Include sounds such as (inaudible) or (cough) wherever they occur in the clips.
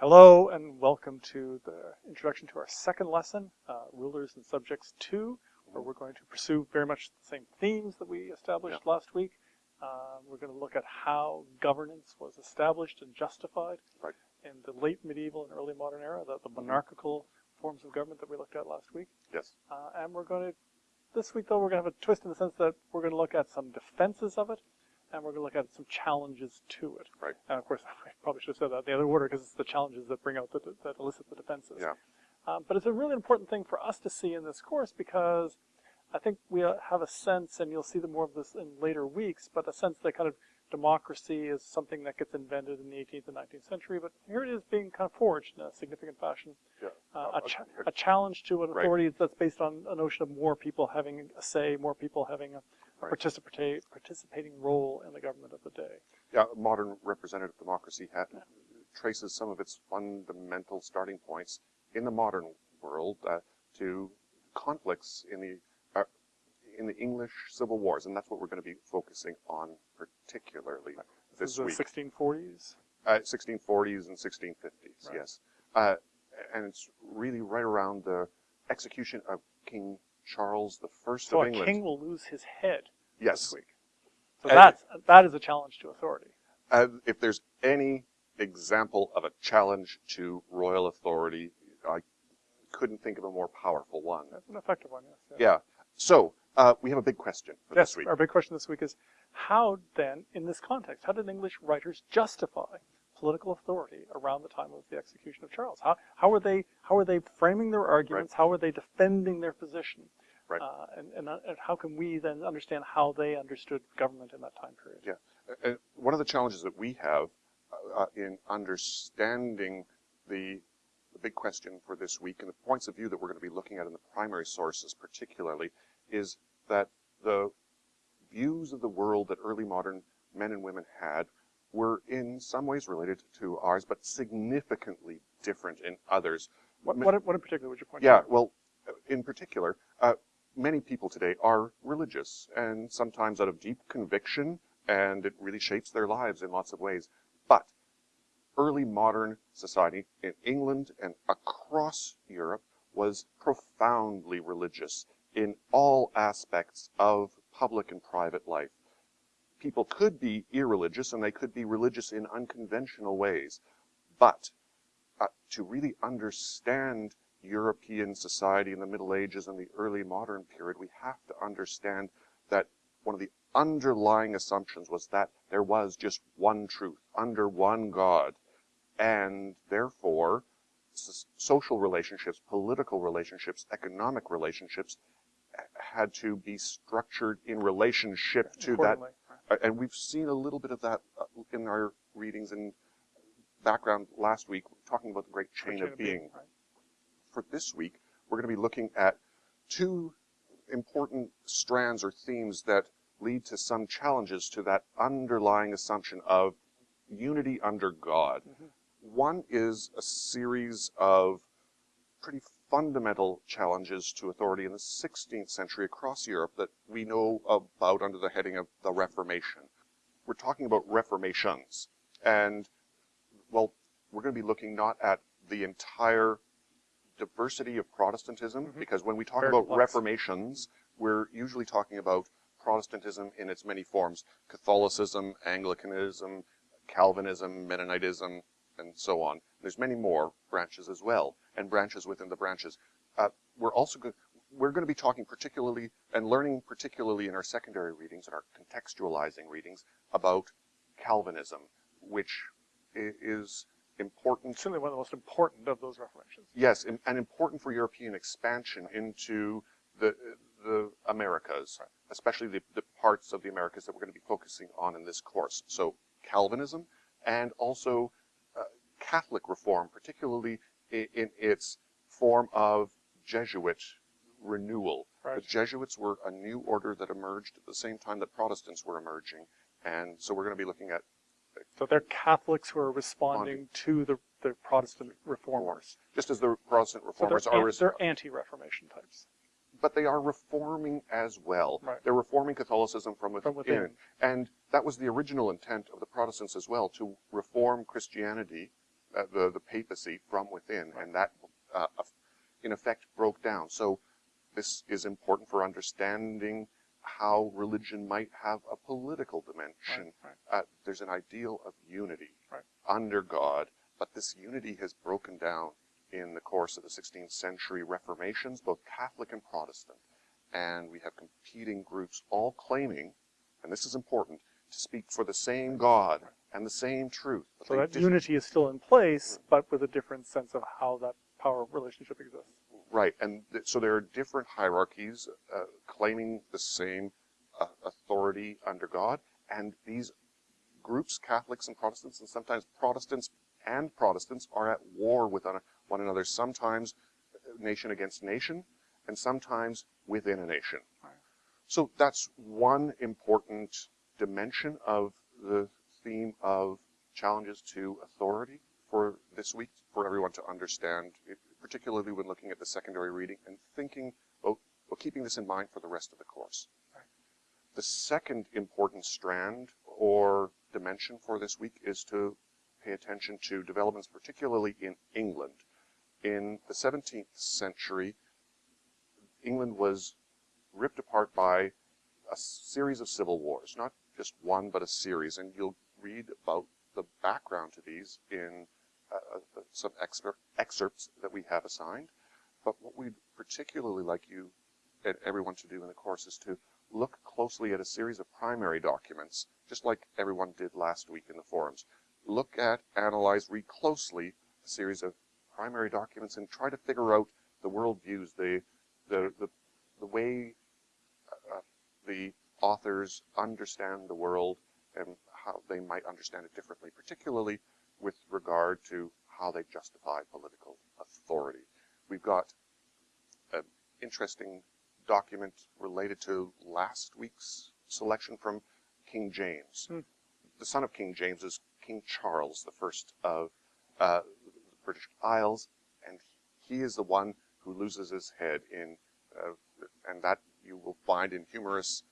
Hello and welcome to the introduction to our second lesson, uh, Rulers and Subjects 2, where we're going to pursue very much the same themes that we established last week. Uh, we're going to look at how governance was established and justified Right. in the late medieval and early modern era, the, the monarchical forms of government that we looked at last week. Yes. Uh, and we're going to, this week though, we're going to have a twist in the sense that we're going to look at some defenses of it, and we're going to look at some challenges to it. Right. And of course, (laughs) I probably should have said that the other order because it's the challenges that bring out the, that elicit the defenses. Yeah. Um, but it's a really important thing for us to see in this course because I think we uh, have a sense, and you'll see the more of this in later weeks, but a sense that kind of democracy is something that gets invented in the 18th and 19th century, but here it is being kind of forged in a significant fashion. Yeah. Uh, a, cha- a challenge to an Right. authority that's based on a notion of more people having a say, more people having a Right. participate, participating role in the government of the day. Yeah, modern representative democracy ha traces some of its fundamental starting points in the modern world uh, to conflicts in the in the English civil wars, and that's what we're going to be focusing on particularly This, this is the week. 1640s. Uh, 1640s and 1650s, Right. yes. Uh, and it's really right around the execution of King Charles the First So of a England. king will lose his head yes. this week. So And- that's, that is a challenge to authority. Uh, if there's any example of a challenge to royal authority, I couldn't think of a more powerful one. That's an effective one, yes. Yeah. So uh, we have a big question for Yes, this week. our big question this week is how then, in this context, how did English writers justify political authority around the time of the execution of Charles? How, how are they how are they framing their arguments? How are they defending their position? Right. Uh, and, and, uh, and how can we then understand how they understood government in that time period? Yeah. Uh, one of the challenges that we have uh, uh, in understanding the, the big question for this week and the points of view that we're going to be looking at in the primary sources particularly is that the views of the world that early modern men and women had were in some ways related to ours, but significantly different in others. What, what, what in particular would you point Yeah, to? well, in particular, uh, many people today are religious, and sometimes out of deep conviction, and it really shapes their lives in lots of ways. But early modern society in England and across Europe was profoundly religious in all aspects of public and private life. People could be irreligious, and they could be religious in unconventional ways, but uh, to really understand European society in the Middle Ages and the early modern period, we have to understand that one of the underlying assumptions was that there was just one truth under one God, and therefore social relationships, political relationships, economic relationships had to be structured in relationship to that right. and we've seen a little bit of that uh, in our readings and background last week, talking about the great chain, Chain of being. right. For this week, we're going to be looking at two important strands or themes that lead to some challenges to that underlying assumption of unity under God. Mhm. One is a series of pretty fundamental challenges to authority in the 16th century across Europe that we know about under the heading of the Reformation. We're talking about reformations. And, well, we're going to be looking not at the entire diversity of Protestantism, Mhm. because when we talk Very about complex. reformations, we're usually talking about Protestantism in its many forms Catholicism, Anglicanism, Calvinism, Mennonitism, and so on. There's many more branches as well, and branches within the branches. Uh, we're also we're going to be talking particularly and learning particularly in our secondary readings and our contextualizing readings about Calvinism, which is important Certainly one of the most important of those reformations. Yes, and, and important for European expansion into the the Americas, especially the, the parts of the Americas that we're going to be focusing on in this course. So Calvinism and also uh, Catholic reform, particularly in, its form of Jesuit renewal. Right. The Jesuits were a new order that emerged at the same time that Protestants were emerging, and so we're going to be looking at So they're Catholics who are responding to the, the Protestant reformers. just as the Protestant So reformers they're, are they're anti-Reformation types. but they are reforming as well. Right. They're reforming Catholicism from within. From within. And that was the original intent of the Protestants as well, to reform Christianity uh, the, the papacy from within, and that, uh, in effect, broke down. So this is important for understanding how religion might have a political dimension. Right, Uh, there's an ideal of unity Right. under God, but this unity has broken down in the course of the 16th century reformations, both Catholic and Protestant. And we have competing groups all claiming, and this is important, to speak for the same God and the same truth. So that dis- unity is still in place, but with a different sense of how that power relationship exists. Right, and th- so there are different hierarchies uh, claiming the same uh, authority under God, and these groups, Catholics and Protestants, and sometimes Protestants and Protestants, are at war with one one another, sometimes nation against nation, and sometimes within a nation. Right. So that's one important dimension of the theme of challenges to authority for this week, for everyone to understand, particularly when looking at the secondary reading and thinking, well, well, keeping this in mind for the rest of the course. Right. The second important strand or dimension for this week is to pay attention to developments, particularly in England. In the 17th century, England was ripped apart by a series of civil wars, not just one, but a series. And you'll read about the background to these in uh, uh, some excerpts that we have assigned. But what we'd particularly like you and everyone to do in the course is to look closely at a series of primary documents, just like everyone did last week in the forums. Look at, analyze, read closely a series of primary documents and try to figure out the worldviews, the, the, the, the way uh, the authors understand the world and how they might understand it differently, particularly with regard to how they justify political authority. We've got an interesting document related to last week's selection from King James. Hmm. The son of King James is King Charles, the first of uh, the British Isles, and he is the one who loses his head in, uh, and that you will find in humorous,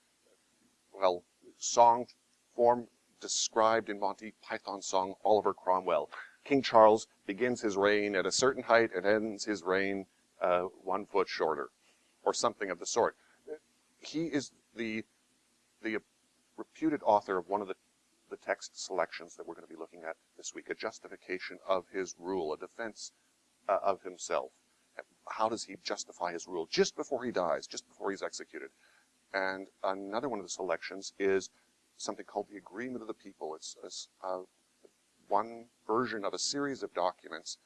well, song form described in Monty Python's song Oliver Cromwell. King Charles begins his reign at a certain height and ends his reign uh, one foot shorter, or something of the sort. He is the the reputed author of one of the the text selections that we're going to be looking at this week, a justification of his rule, a defense uh, of himself. How does he justify his rule just before he dies, just before he's executed? And another one of the selections is something called the Agreement of the People. It's, it's uh, one version of a series of documents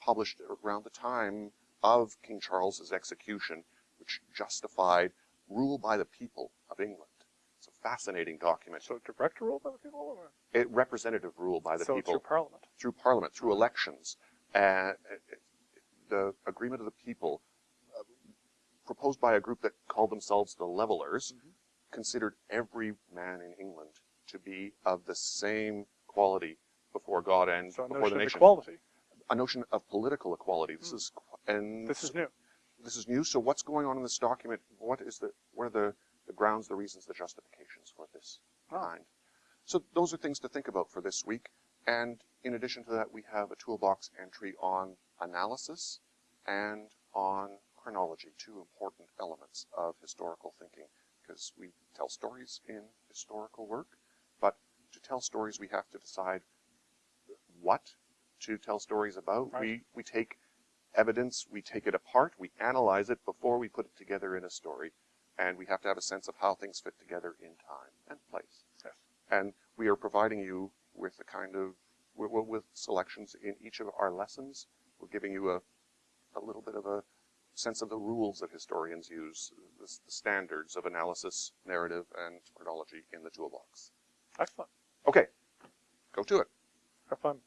published around the time of King Charles's execution, which justified rule by the people of England. It's a fascinating document. So direct rule by the people? Or? It representative rule by the so people through parliament. through parliament, through elections. And the agreement of the people, uh, proposed by a group that called themselves the Levelers, Mhm. Considered every man in England to be of the same quality before God and So a before notion the of nation. equality. A notion of political equality. This Hmm. is and This is new. this is new. So what's going on in this document? What is the what are the, the grounds, the reasons, the justifications for this kind? So those are things to think about for this week. And in addition to that, we have a toolbox entry on analysis and on chronology, two important elements of historical thinking, because we tell stories in historical work, but to tell stories, we have to decide what to tell stories about. Right. We, we take evidence, we take it apart, we analyze it before we put it together in a story, and we have to have a sense of how things fit together in time and place. Yes. And we are providing you with a kind of, with, with selections in each of our lessons. We're giving you a, a little bit of a sense of the rules that historians use, the, the standards of analysis, narrative, and chronology in the toolbox. Excellent. Okay, go to it. Have fun.